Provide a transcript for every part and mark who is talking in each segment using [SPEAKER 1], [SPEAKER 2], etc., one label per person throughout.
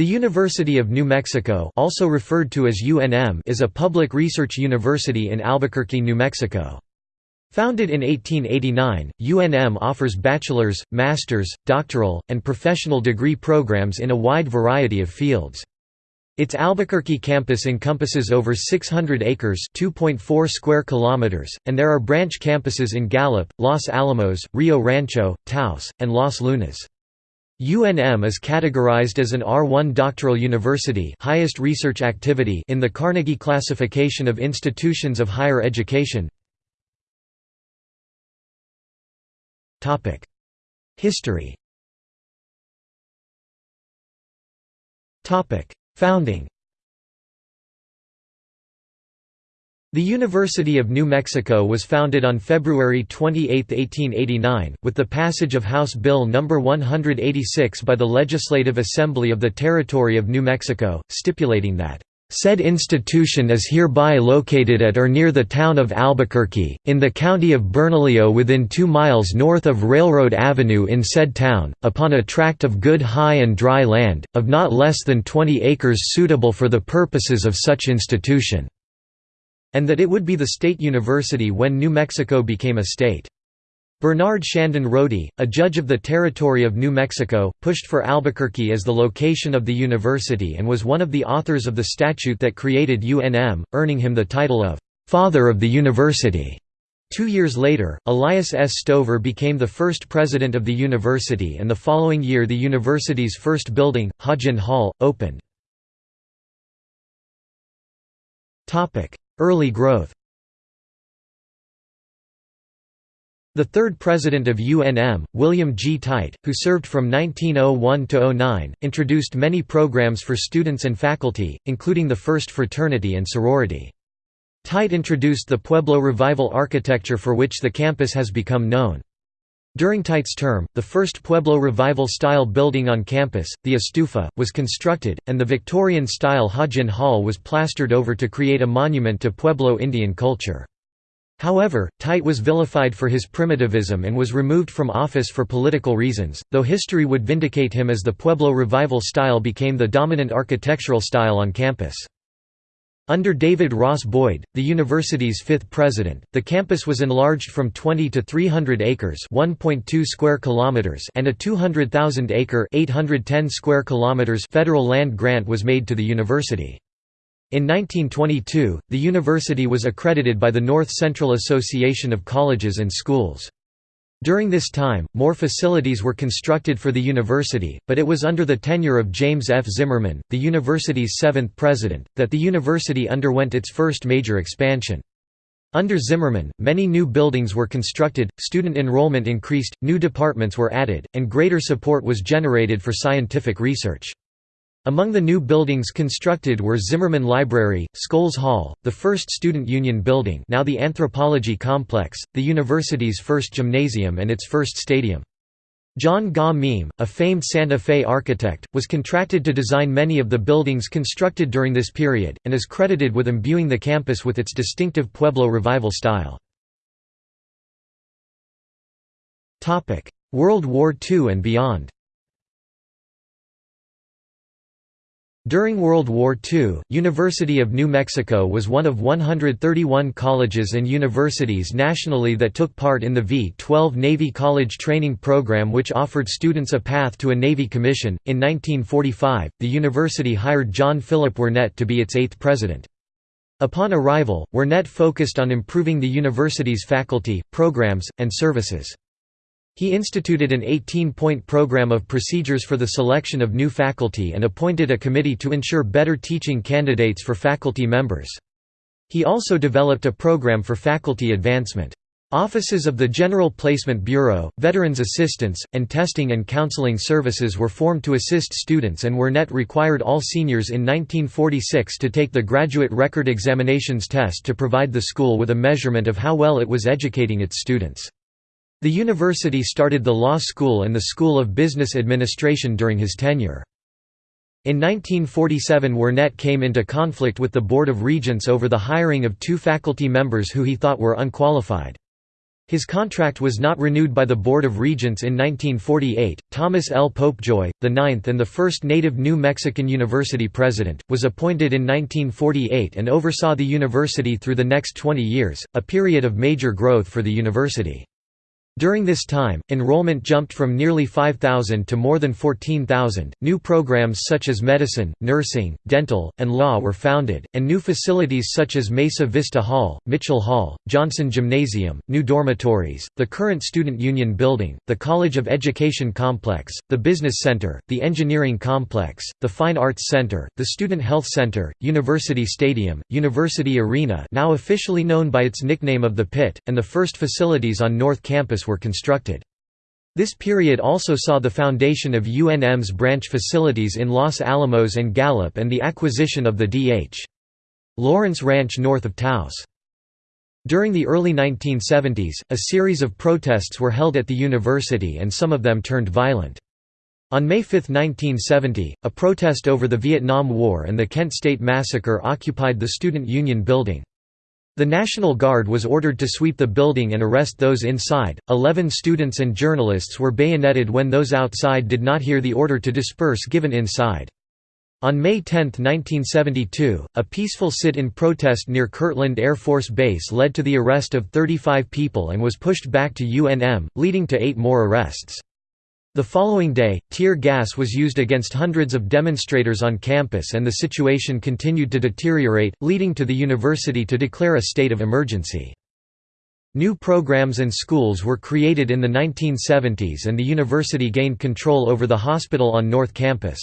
[SPEAKER 1] The University of New Mexico also referred to as UNM is a public research university in Albuquerque, New Mexico. Founded in 1889, UNM offers bachelor's, master's, doctoral, and professional degree programs in a wide variety of fields. Its Albuquerque campus encompasses over 600 acres (2.4 square kilometers), and there are branch campuses in Gallup, Los Alamos, Rio Rancho, Taos, and Los Lunas. UNM is categorized as an R1 doctoral university highest research activity in the Carnegie classification of institutions of higher education. History. Founding The University of New Mexico was founded on February 28, 1889, with the passage of House Bill No. 186 by the Legislative Assembly of the Territory of New Mexico, stipulating that Said institution is hereby located at or near the town of Albuquerque, in the county of Bernalillo within two miles north of Railroad Avenue in said town, upon a tract of good high and dry land, of not less than 20 acres suitable for the purposes of such institution and that it would be the state university when New Mexico became a state. Bernard Shandon Rodey, a judge of the Territory of New Mexico, pushed for Albuquerque as the location of the university and was one of the authors of the statute that created UNM, earning him the title of «Father of the University». Two years later, Elias S. Stover became the first president of the university and the following year the university's first building, Hodgin Hall, opened. Early growth The third president of UNM, William G. Tight, who served from 1901 to 09, introduced many programs for students and faculty, including the first fraternity and sorority. Tight introduced the Pueblo Revival architecture for which the campus has become known. During Tight's term, the first Pueblo Revival-style building on campus, the Estufa, was constructed, and the Victorian-style Hodgin Hall was plastered over to create a monument to Pueblo Indian culture. However, Tight was vilified for his primitivism and was removed from office for political reasons, though history would vindicate him as the Pueblo Revival style became the dominant architectural style on campus. Under David Ross Boyd, the university's fifth president, the campus was enlarged from 20 to 300 acres (1.2 square kilometers) and a 200,000-acre (810 square kilometers) federal land grant was made to the university. In 1922, the university was accredited by the North Central Association of Colleges and Schools. During this time, more facilities were constructed for the university, but it was under the tenure of James F. Zimmerman, the university's seventh president, that the university underwent its first major expansion. Under Zimmerman, many new buildings were constructed, student enrollment increased, new departments were added, and greater support was generated for scientific research. Among the new buildings constructed were Zimmerman Library, Scholes Hall, the first student union building now the Anthropology Complex, the university's first gymnasium and its first stadium. John Gaw Meem, a famed Santa Fe architect, was contracted to design many of the buildings constructed during this period, and is credited with imbuing the campus with its distinctive Pueblo Revival style. World War II and beyond During World War II, University of New Mexico was one of 131 colleges and universities nationally that took part in the V-12 Navy College Training Program which offered students a path to a Navy commission. In 1945, the university hired John Philip Wernette to be its eighth president. Upon arrival, Wernette focused on improving the university's faculty, programs, and services. He instituted an 18-point program of procedures for the selection of new faculty and appointed a committee to ensure better teaching candidates for faculty members. He also developed a program for faculty advancement. Offices of the General Placement Bureau, Veterans Assistance, and Testing and Counseling Services were formed to assist students and Wernette required all seniors in 1946 to take the Graduate Record Examinations test to provide the school with a measurement of how well it was educating its students. The university started the law school and the School of Business Administration during his tenure. In 1947 Wernette came into conflict with the Board of Regents over the hiring of two faculty members who he thought were unqualified. His contract was not renewed by the Board of Regents in 1948. Thomas L. Popejoy, the ninth and the first native New Mexican University president, was appointed in 1948 and oversaw the university through the next 20 years, a period of major growth for the university. During this time, enrollment jumped from nearly 5,000 to more than 14,000. New programs such as medicine, nursing, dental, and law were founded, and new facilities such as Mesa Vista Hall, Mitchell Hall, Johnson Gymnasium, new dormitories, the current Student Union Building, the College of Education Complex, the Business Center, the Engineering Complex, the Fine Arts Center, the Student Health Center, University Stadium, University Arena now officially known by its nickname of the Pit, and the first facilities on North Campus were constructed. This period also saw the foundation of UNM's branch facilities in Los Alamos and Gallup and the acquisition of the D.H. Lawrence Ranch north of Taos. During the early 1970s, a series of protests were held at the university and some of them turned violent. On May 5, 1970, a protest over the Vietnam War and the Kent State Massacre occupied the Student Union building. The National Guard was ordered to sweep the building and arrest those inside. Eleven students and journalists were bayoneted when those outside did not hear the order to disperse given inside. On May 10, 1972, a peaceful sit-in protest near Kirtland Air Force Base led to the arrest of 35 people and was pushed back to UNM, leading to eight more arrests. The following day, tear gas was used against hundreds of demonstrators on campus and the situation continued to deteriorate, leading to the university to declare a state of emergency. New programs and schools were created in the 1970s and the university gained control over the hospital on North Campus.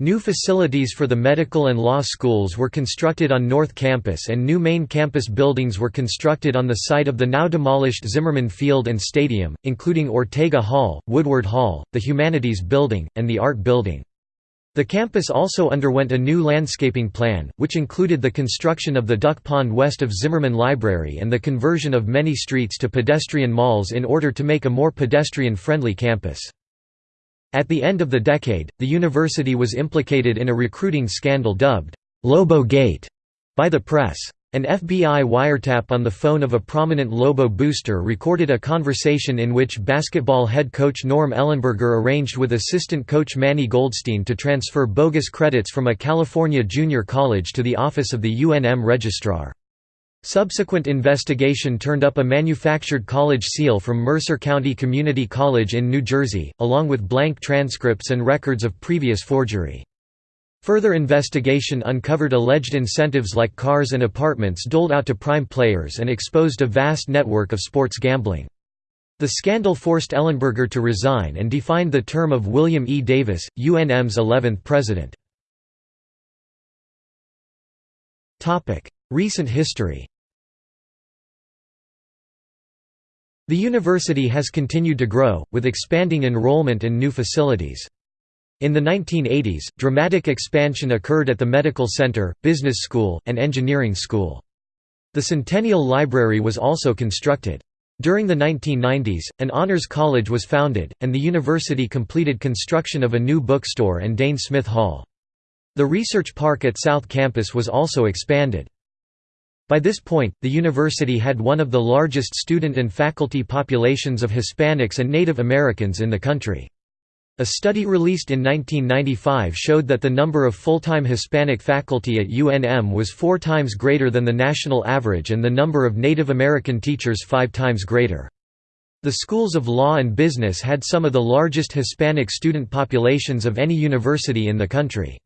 [SPEAKER 1] New facilities for the medical and law schools were constructed on North Campus and new main campus buildings were constructed on the site of the now demolished Zimmerman Field and Stadium, including Ortega Hall, Woodward Hall, the Humanities Building, and the Art Building. The campus also underwent a new landscaping plan, which included the construction of the duck pond west of Zimmerman Library and the conversion of many streets to pedestrian malls in order to make a more pedestrian-friendly campus. At the end of the decade, the university was implicated in a recruiting scandal dubbed, "'Lobo Gate' by the press. An FBI wiretap on the phone of a prominent Lobo booster recorded a conversation in which basketball head coach Norm Ellenberger arranged with assistant coach Manny Goldstein to transfer bogus credits from a California junior college to the office of the UNM registrar. Subsequent investigation turned up a manufactured college seal from Mercer County Community College in New Jersey, along with blank transcripts and records of previous forgery. Further investigation uncovered alleged incentives like cars and apartments doled out to prime players and exposed a vast network of sports gambling. The scandal forced Ellenberger to resign and defined the term of William E. Davis, UNM's 11th president. Recent history The university has continued to grow, with expanding enrollment and new facilities. In the 1980s, dramatic expansion occurred at the Medical Center, Business School, and Engineering School. The Centennial Library was also constructed. During the 1990s, an honors college was founded, and the university completed construction of a new bookstore and Dane Smith Hall. The research park at South Campus was also expanded. By this point, the university had one of the largest student and faculty populations of Hispanics and Native Americans in the country. A study released in 1995 showed that the number of full-time Hispanic faculty at UNM was four times greater than the national average and the number of Native American teachers five times greater. The schools of law and business had some of the largest Hispanic student populations of any university in the country.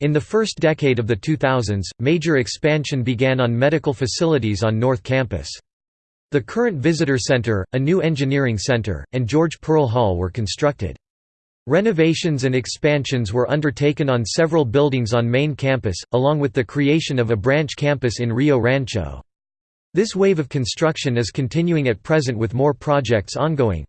[SPEAKER 1] In the first decade of the 2000s, major expansion began on medical facilities on North Campus. The current visitor center, a new engineering center, and George Pearl Hall were constructed. Renovations and expansions were undertaken on several buildings on main campus, along with the creation of a branch campus in Rio Rancho. This wave of construction is continuing at present with more projects ongoing.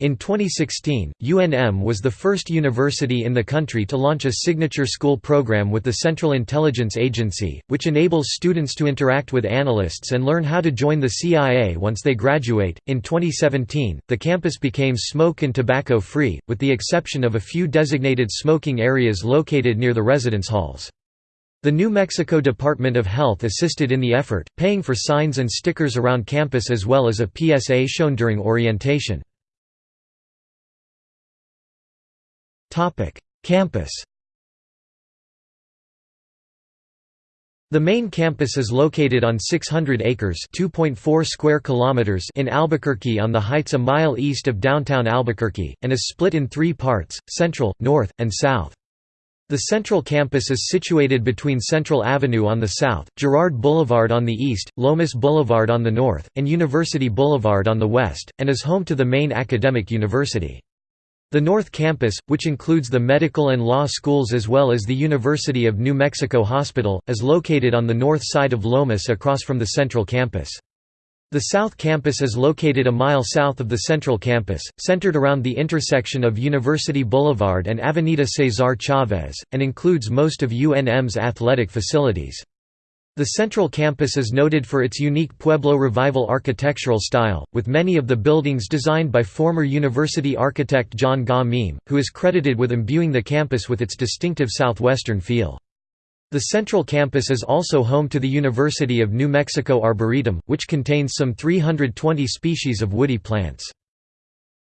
[SPEAKER 1] In 2016, UNM was the first university in the country to launch a signature school program with the Central Intelligence Agency, which enables students to interact with analysts and learn how to join the CIA once they graduate. In 2017, the campus became smoke and tobacco free, with the exception of a few designated smoking areas located near the residence halls. The New Mexico Department of Health assisted in the effort, paying for signs and stickers around campus as well as a PSA shown during orientation. Campus The main campus is located on 600 acres (2.4 square kilometers) in Albuquerque on the heights a mile east of downtown Albuquerque, and is split in three parts, central, north, and south. The central campus is situated between Central Avenue on the south, Girard Boulevard on the east, Lomas Boulevard on the north, and University Boulevard on the west, and is home to the main academic university. The North Campus, which includes the medical and law schools as well as the University of New Mexico Hospital, is located on the north side of Lomas across from the Central Campus. The South Campus is located a mile south of the Central Campus, centered around the intersection of University Boulevard and Avenida Cesar Chavez, and includes most of UNM's athletic facilities. The central campus is noted for its unique Pueblo Revival architectural style, with many of the buildings designed by former university architect John Gaw Meem, who is credited with imbuing the campus with its distinctive southwestern feel. The central campus is also home to the University of New Mexico Arboretum, which contains some 320 species of woody plants.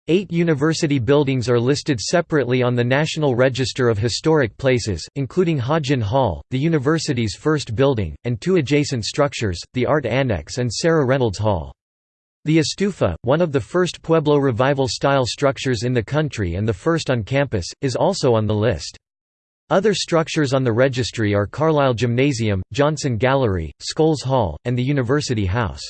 [SPEAKER 1] Eight university buildings are listed separately on the National Register of Historic Places, including Hodgin Hall, the university's first building, and two adjacent structures, the Art Annex and Sarah Reynolds Hall. The Estufa, one of the first Pueblo Revival-style structures in the country and the first on campus, is also on the list. Other structures on the registry are Carlisle Gymnasium, Johnson Gallery, Scholes Hall, and the University House.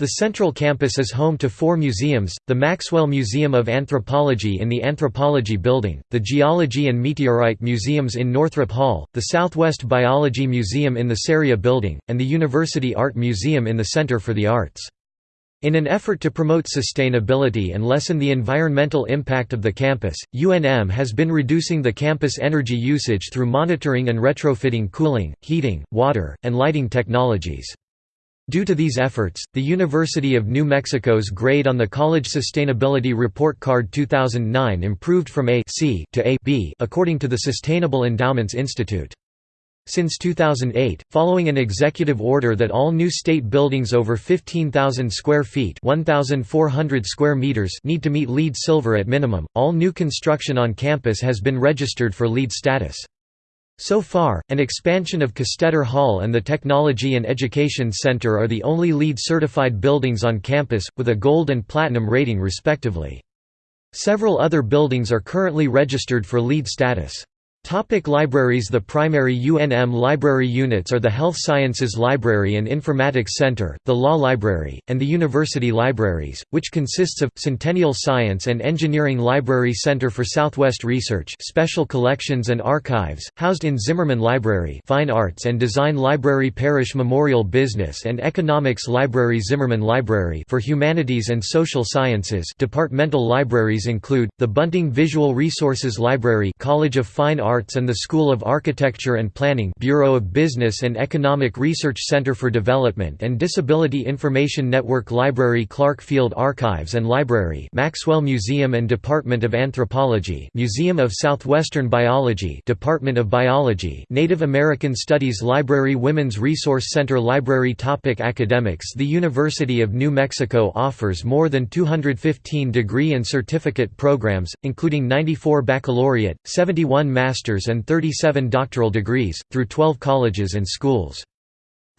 [SPEAKER 1] The central campus is home to four museums, the Maxwell Museum of Anthropology in the Anthropology Building, the Geology and Meteorite Museums in Northrop Hall, the Southwest Biology Museum in the CERIA Building, and the University Art Museum in the Center for the Arts. In an effort to promote sustainability and lessen the environmental impact of the campus, UNM has been reducing the campus energy usage through monitoring and retrofitting cooling, heating, water, and lighting technologies. Due to these efforts, the University of New Mexico's grade on the College Sustainability Report Card 2009 improved from A C to A B according to the Sustainable Endowments Institute. Since 2008, following an executive order that all new state buildings over 15,000 square feet 1,400 square meters need to meet LEED Silver at minimum, all new construction on campus has been registered for LEED status. So far, an expansion of Castetter Hall and the Technology and Education Center are the only LEED-certified buildings on campus, with a Gold and Platinum rating respectively. Several other buildings are currently registered for LEED status. Topic libraries The primary UNM library units are the Health Sciences Library and Informatics Center, the Law Library, and the University Libraries, which consists of, Centennial Science and Engineering Library Center for Southwest Research Special Collections and Archives, housed in Zimmerman Library Fine Arts and Design Library Parish Memorial Business and Economics Library Zimmerman Library for Humanities and Social Sciences Departmental libraries include, the Bunting Visual Resources Library College of Fine Arts Arts and the School of Architecture and Planning Bureau of Business and Economic Research Center for Development and Disability Information Network Library Clark Field Archives and Library Maxwell Museum and Department of Anthropology Museum of Southwestern Biology Department of Biology Native American Studies Library Women's Resource Center Library Topic Academics The University of New Mexico offers more than 215 degree and certificate programs, including 94 baccalaureate, 71 master master's and 37 doctoral degrees, through 12 colleges and schools.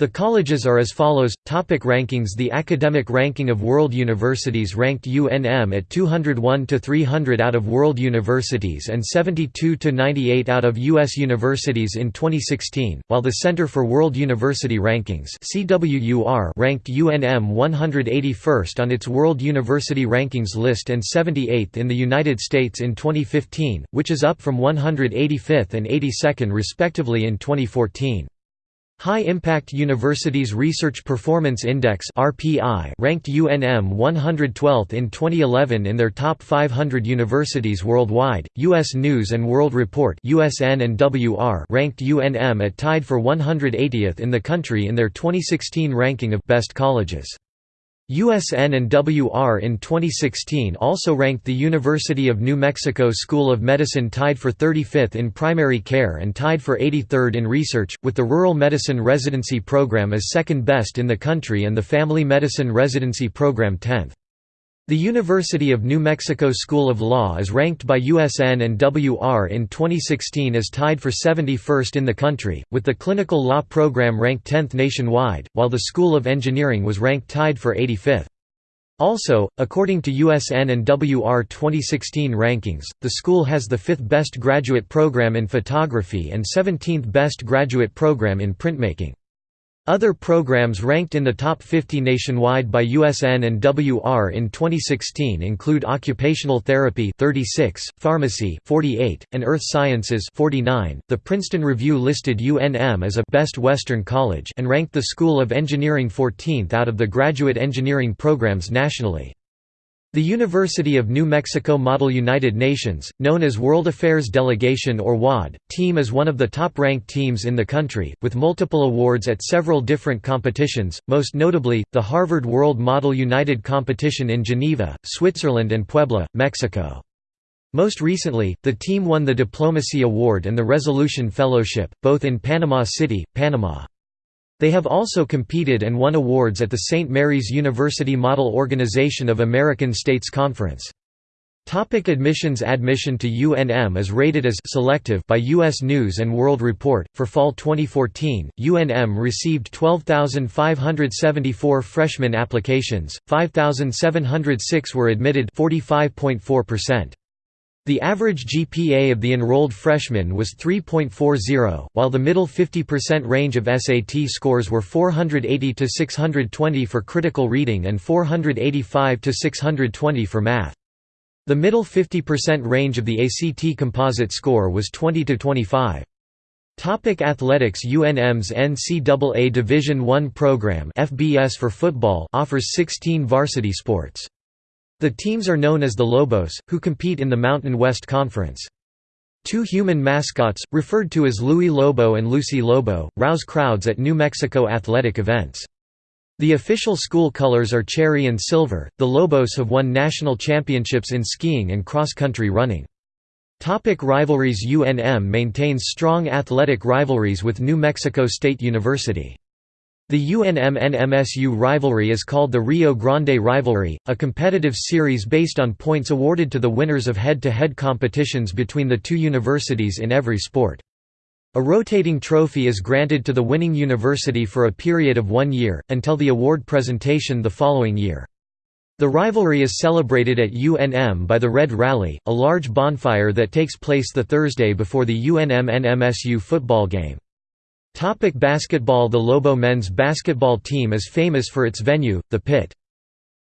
[SPEAKER 1] The colleges are as follows. Topic rankings The academic ranking of world universities ranked UNM at 201 to 300 out of world universities and 72 to 98 out of US universities in 2016, while the Center for World University Rankings (CWUR) ranked UNM 181st on its World University Rankings list and 78th in the United States in 2015, which is up from 185th and 82nd respectively in 2014. High Impact Universities Research Performance Index ranked UNM 112th in 2011 in their top 500 universities worldwide. US News and World Report (USN and WR) ranked UNM at tied for 180th in the country in their 2016 ranking of best colleges. USN and WR in 2016 also ranked the University of New Mexico School of Medicine tied for 35th in primary care and tied for 83rd in research, with the Rural Medicine Residency Program as second best in the country and the Family Medicine Residency Program 10th. The University of New Mexico School of Law is ranked by USN and WR in 2016 as tied for 71st in the country, with the Clinical Law program ranked 10th nationwide, while the School of Engineering was ranked tied for 85th. Also, according to USN and WR 2016 rankings, the school has the fifth best graduate program in photography and 17th best graduate program in printmaking. Other programs ranked in the top 50 nationwide by USN and WR in 2016 include Occupational Therapy 36, Pharmacy 48, and Earth Sciences 49. The Princeton Review listed UNM as a Best Western College and ranked the School of Engineering 14th out of the graduate engineering programs nationally. The University of New Mexico Model United Nations, known as World Affairs Delegation or WAD, team is one of the top-ranked teams in the country, with multiple awards at several different competitions, most notably, the Harvard World Model United Competition in Geneva, Switzerland and Puebla, Mexico. Most recently, the team won the Diplomacy Award and the Resolution Fellowship, both in Panama City, Panama. They have also competed and won awards at the St. Mary's University Model Organization of American States Conference. Topic admissions Admission to UNM is rated as selective by U.S. News & World Report. For fall 2014, UNM received 12,574 freshman applications, 5,706 were admitted 45.4%. The average GPA of the enrolled freshmen was 3.40, while the middle 50% range of SAT scores were 480 to 620 for critical reading and 485 to 620 for math. The middle 50% range of the ACT composite score was 20 to 25. Topic Athletics UNM's NCAA Division I program FBS for football offers 16 varsity sports. The teams are known as the Lobos, who compete in the Mountain West Conference. Two human mascots, referred to as Louie Lobo and Lucy Lobo, rouse crowds at New Mexico athletic events. The official school colors are cherry and silver. The Lobos have won national championships in skiing and cross-country running. Topic rivalries UNM maintains strong athletic rivalries with New Mexico State University. The UNM-NMSU rivalry is called the Rio Grande Rivalry, a competitive series based on points awarded to the winners of head-to-head -head competitions between the two universities in every sport. A rotating trophy is granted to the winning university for a period of one year, until the award presentation the following year. The rivalry is celebrated at UNM by the Red Rally, a large bonfire that takes place the Thursday before the UNM-NMSU football game. Topic basketball The Lobo men's basketball team is famous for its venue, the Pit.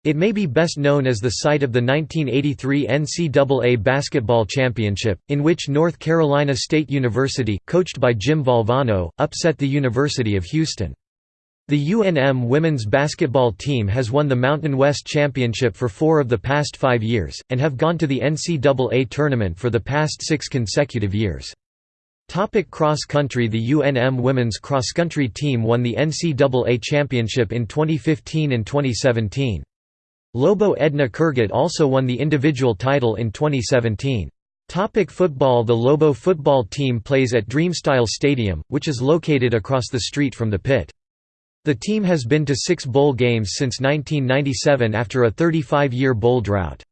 [SPEAKER 1] It may be best known as the site of the 1983 NCAA Basketball Championship, in which North Carolina State University, coached by Jim Valvano, upset the University of Houston. The UNM women's basketball team has won the Mountain West Championship for four of the past five years, and have gone to the NCAA tournament for the past six consecutive years. Topic cross country The UNM women's cross country team won the NCAA championship in 2015 and 2017. Lobo Edna Kurgat also won the individual title in 2017. Topic football The Lobo football team plays at Dreamstyle Stadium, which is located across the street from the pit. The team has been to six bowl games since 1997 after a 35-year bowl drought.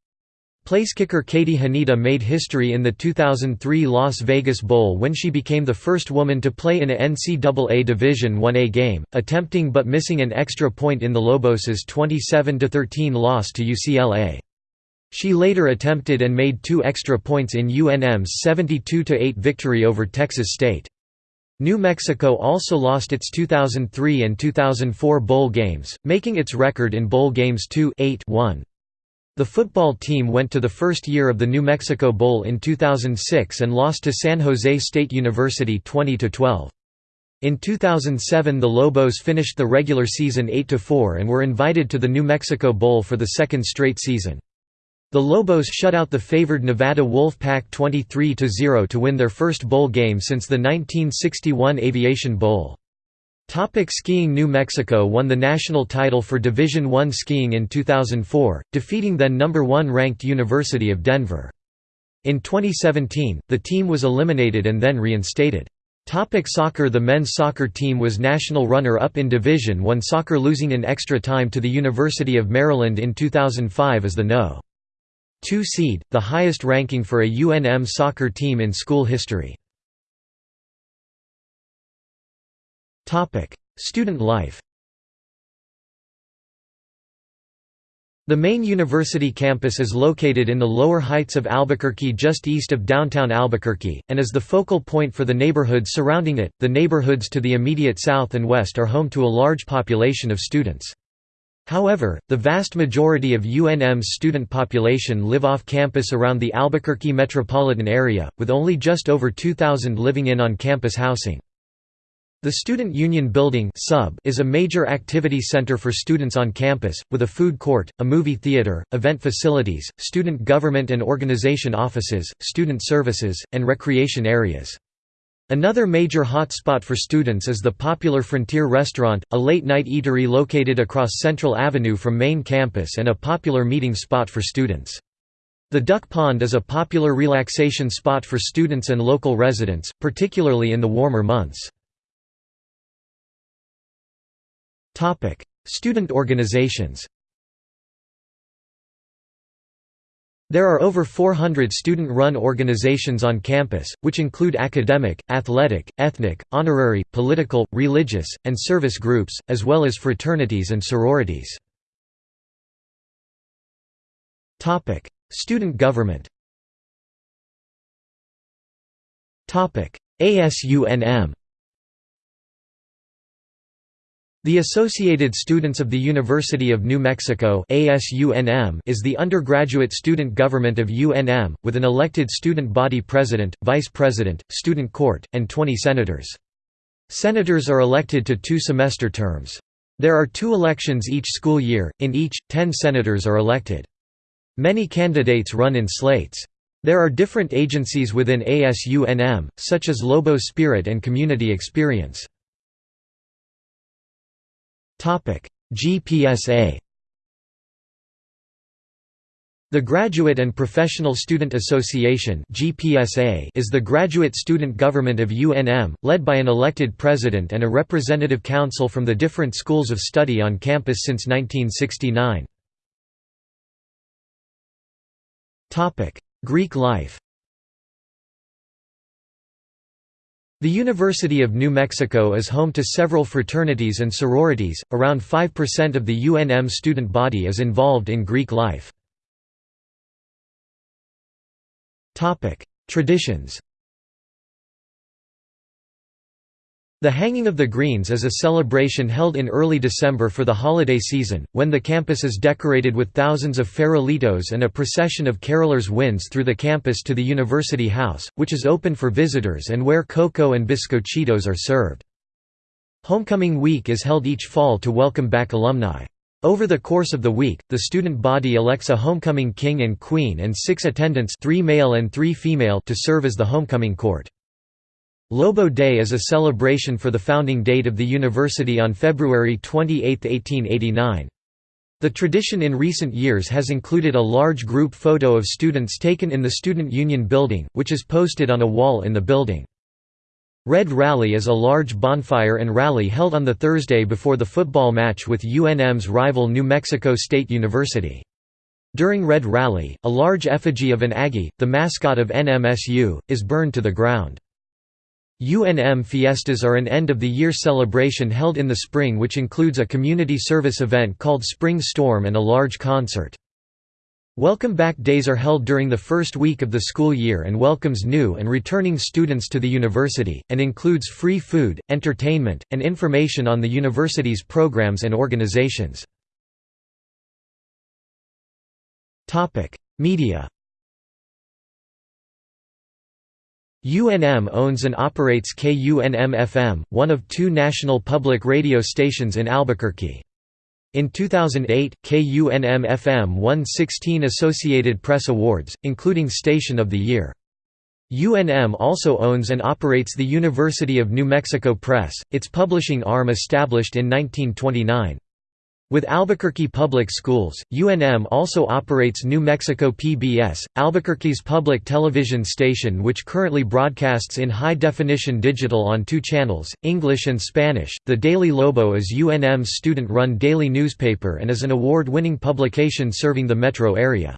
[SPEAKER 1] Placekicker Katie Hnida made history in the 2003 Las Vegas Bowl when she became the first woman to play in a NCAA Division I-A game, attempting but missing an extra point in the Lobos' 27–13 loss to UCLA. She later attempted and made two extra points in UNM's 72–8 victory over Texas State. New Mexico also lost its 2003 and 2004 bowl games, making its record in bowl games 2-8-1. The football team went to the first year of the New Mexico Bowl in 2006 and lost to San Jose State University 20–12. In 2007 the Lobos finished the regular season 8–4 and were invited to the New Mexico Bowl for the second straight season. The Lobos shut out the favored Nevada Wolfpack 23–0 to win their first bowl game since the 1961 Aviation Bowl. Topic skiing New Mexico won the national title for Division I skiing in 2004, defeating then number 1 ranked University of Denver. In 2017, the team was eliminated and then reinstated. Topic soccer The men's soccer team was national runner-up in Division I soccer losing in extra time to the University of Maryland in 2005 as the No. 2 seed, the highest ranking for a UNM soccer team in school history. Student life The main university campus is located in the lower heights of Albuquerque just east of downtown Albuquerque, and is the focal point for the neighborhoods surrounding it. The neighborhoods to the immediate south and west are home to a large population of students. However, the vast majority of UNM's student population live off campus around the Albuquerque metropolitan area, with only just over 2,000 living in on-campus housing. The Student Union Building is a major activity center for students on campus, with a food court, a movie theater, event facilities, student government and organization offices, student services, and recreation areas. Another major hotspot for students is the popular Frontier Restaurant, a late-night eatery located across Central Avenue from main campus and a popular meeting spot for students. The Duck Pond is a popular relaxation spot for students and local residents, particularly in the warmer months. Student organizations There are over 400 student-run organizations on campus, which include academic, athletic, ethnic, honorary, political, religious, and service groups, as well as fraternities and sororities. Student government ASUNM The Associated Students of the University of New Mexico is the undergraduate student government of UNM, with an elected student body president, vice president, student court, and 20 senators. Senators are elected to two semester terms. There are two elections each school year, in each, ten senators are elected. Many candidates run in slates. There are different agencies within ASUNM, such as Lobo Spirit and Community Experience. GPSA The Graduate and Professional Student Association is the graduate student government of UNM, led by an elected president and a representative council from the different schools of study on campus since 1969. Greek life The University of New Mexico is home to several fraternities and sororities, around 5% of the UNM student body is involved in Greek life. Topic: Traditions The Hanging of the Greens is a celebration held in early December for the holiday season, when the campus is decorated with thousands of farolitos and a procession of carolers winds through the campus to the University House, which is open for visitors and where cocoa and biscochitos are served. Homecoming Week is held each fall to welcome back alumni. Over the course of the week, the student body elects a homecoming king and queen and six attendants three male and three female to serve as the homecoming court. Lobo Day is a celebration for the founding date of the university on February 28, 1889. The tradition in recent years has included a large group photo of students taken in the Student Union building, which is posted on a wall in the building. Red Rally is a large bonfire and rally held on the Thursday before the football match with UNM's rival New Mexico State University. During Red Rally, a large effigy of an Aggie, the mascot of NMSU, is burned to the ground. UNM Fiestas are an end-of-the-year celebration held in the spring which includes a community service event called Spring Storm and a large concert. Welcome Back Days are held during the first week of the school year and welcomes new and returning students to the university, and includes free food, entertainment, and information on the university's programs and organizations. Media UNM owns and operates KUNM-FM, one of two national public radio stations in Albuquerque. In 2008, KUNM-FM won 16 Associated Press Awards, including Station of the Year. UNM also owns and operates the University of New Mexico Press, its publishing arm established in 1929. With Albuquerque Public Schools, UNM also operates New Mexico PBS, Albuquerque's public television station which currently broadcasts in high-definition digital on two channels, English and Spanish. The Daily Lobo is UNM's student-run daily newspaper and is an award-winning publication serving the metro area.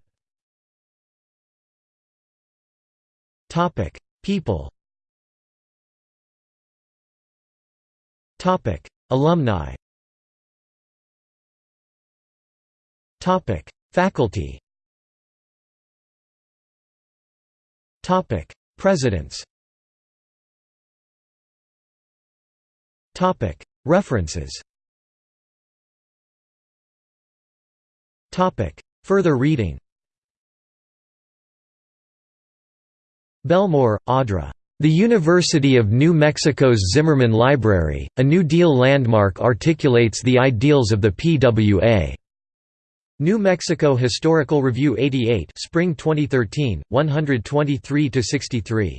[SPEAKER 1] People Alumni Topic: Faculty. Topic: Presidents. Topic: References. Topic: Further reading. Belmore, Audra. The University of New Mexico's Zimmerman Library, a New Deal landmark articulates the ideals of the PWA. New Mexico Historical Review 88 Spring 2013, 123–63.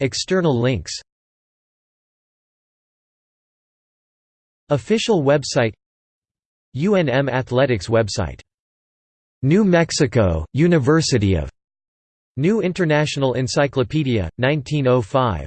[SPEAKER 1] External links Official website UNM Athletics website New Mexico, University of New International Encyclopedia, 1905